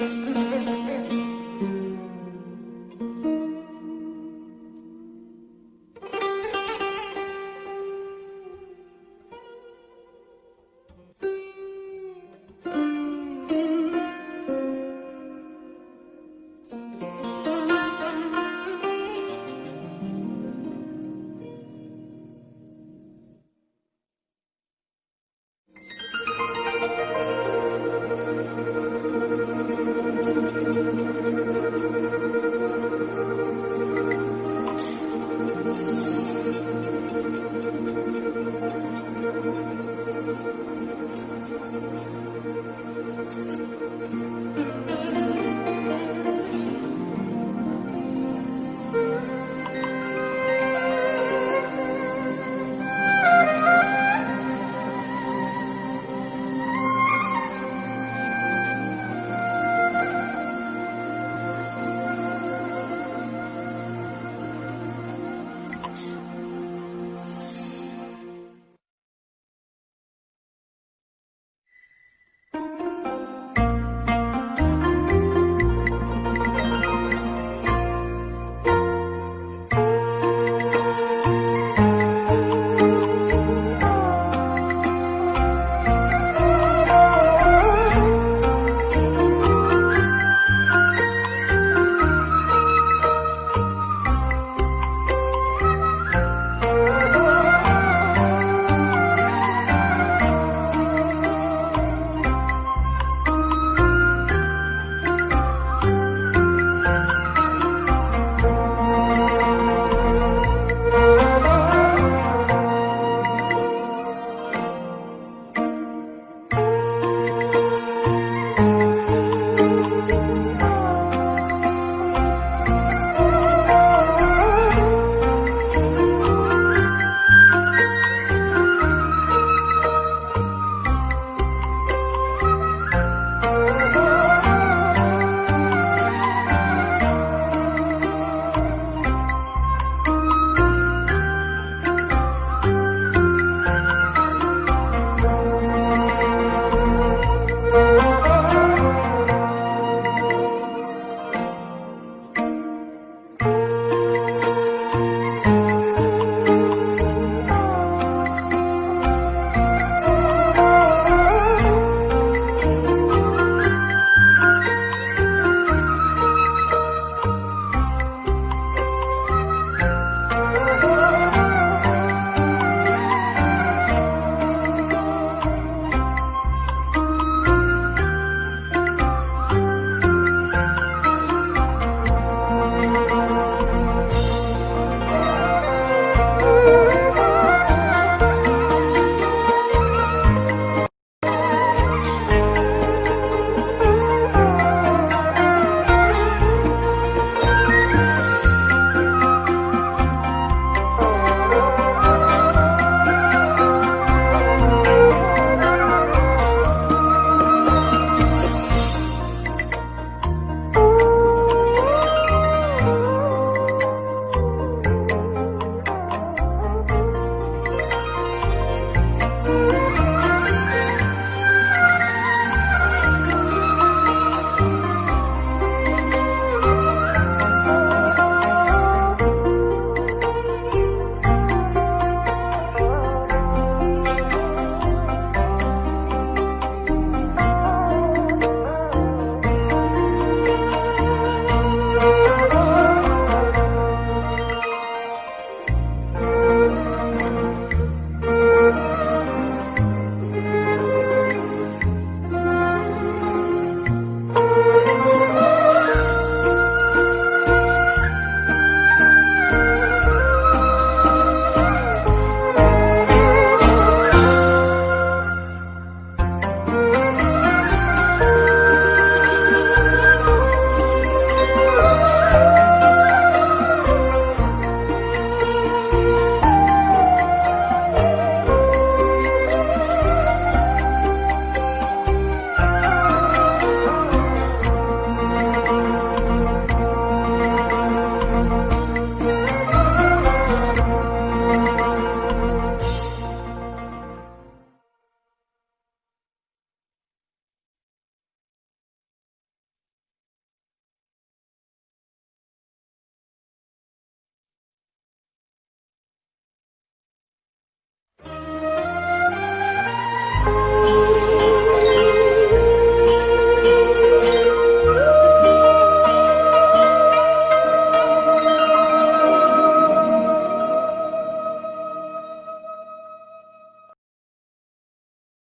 Müzik